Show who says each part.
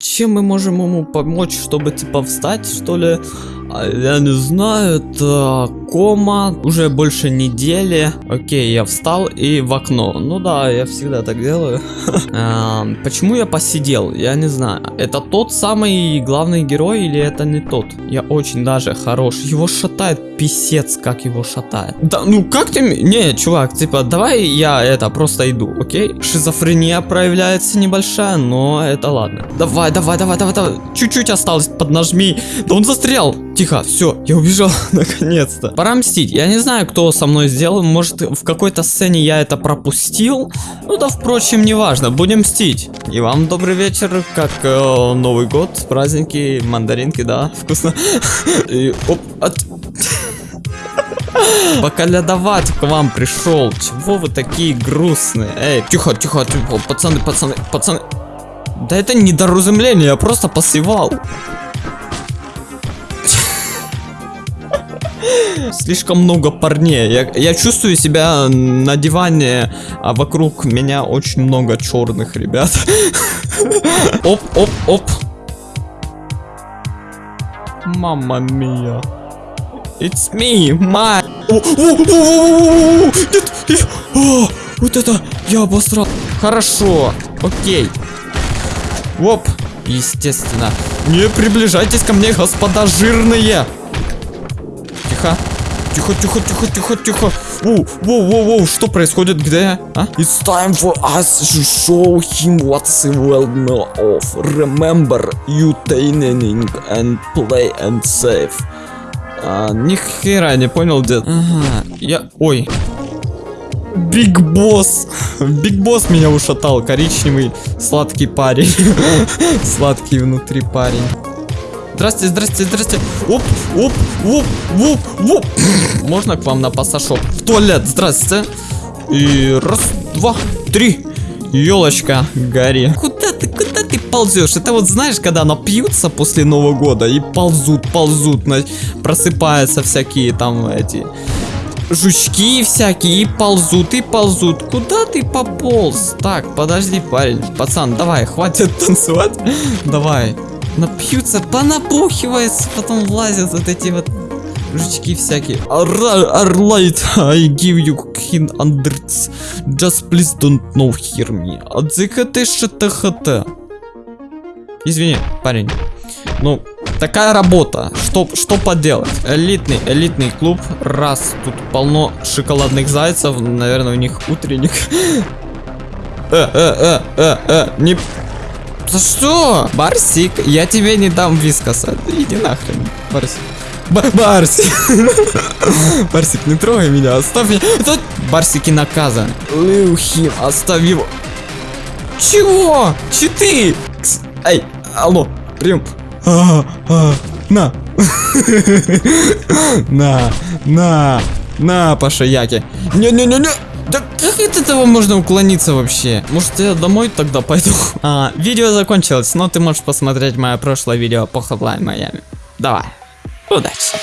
Speaker 1: Чем мы можем ему помочь, чтобы типа встать, что ли? А, Я не знаю, это кома, уже больше недели. Окей, я встал и в окно. Ну да, я всегда так делаю. А, Почему я посидел? Я не знаю. Это тот самый главный герой или это не тот? Я очень даже хорош. Его шатает писец, как его шатает. Да, ну как ты... Не, чувак, типа, давай я это просто иду, окей? Шизофрения проявляется небольшая, но это ладно. Давай, давай, давай, давай, давай. Чуть-чуть осталось, поднажми. Да он застрял. Тихо, все, я убежал, наконец-то. Пора мстить. Я не знаю, кто со мной сделал. Может, в какой-то сцене я это пропустил. Ну да, впрочем, неважно. Будем мстить. И вам добрый вечер, как э, Новый год, праздники, мандаринки, да, вкусно. И, оп, от... Поколядовать к вам пришел. Чего вы такие грустные? Эй, тихо, тихо, тихо, пацаны, пацаны, пацаны. Да это недоразумение, я просто посевал. Слишком много парней. Я, я чувствую себя на диване, а вокруг меня очень много черных ребят. Оп, оп, оп. Мамма мия. It's me, my. Нет, нет. Вот это я обосрал. Хорошо, окей. Оп, естественно. Не приближайтесь ко мне, господа жирные. Тихо. Тихо, тихо, тихо, тихо, тихо. Воу, воу, воу, воу, что происходит? Где я? А?
Speaker 2: It's time for us to show him what's the world know of. Remember, you training and play and save.
Speaker 1: А, ни хера не понял, дед. Ага, я... Ой. Big Boss. Big Boss меня ушатал. Коричневый, сладкий парень. Сладкий внутри парень. Здрасте, здрасте, здрасте. Оп, оп, оп, оп, оп. Можно к вам на пассажоп? В туалет, здрасте. И раз, два, три. Елочка, гори. Куда ты, куда ты ползешь? Это вот знаешь, когда напьются после Нового года и ползут, ползут, просыпаются всякие там эти жучки всякие и ползут, и ползут. Куда ты пополз? Так, подожди, парень. Пацан, давай, хватит танцевать. Давай. Напьются, понапухивается, потом лазят вот эти вот жучки всякие. Alright, I give you king unders. Just please don't know hear me. Адзикате шатахата. Извини, парень. Ну, такая работа. Что, что поделать? Элитный, элитный клуб. Раз, тут полно шоколадных зайцев. Наверное, у них утренник. Э, э, э, э, э, не... За что? Барсик, я тебе не дам вискоса. Иди нахрен, Барсик. Ба- Барсик. Барсик, не трогай меня, оставь меня. Тут Барсики наказан. Leave him, оставь его. Чего? Читы? Кс- Эй, алло, прием. А, а, на. На, на, на, Пашаяки. Не-не-не-не. Да как от этого можно уклониться вообще? Может я домой тогда пойду? А, видео закончилось, но ты можешь посмотреть мое прошлое видео по Hotline Miami. Давай, удачи.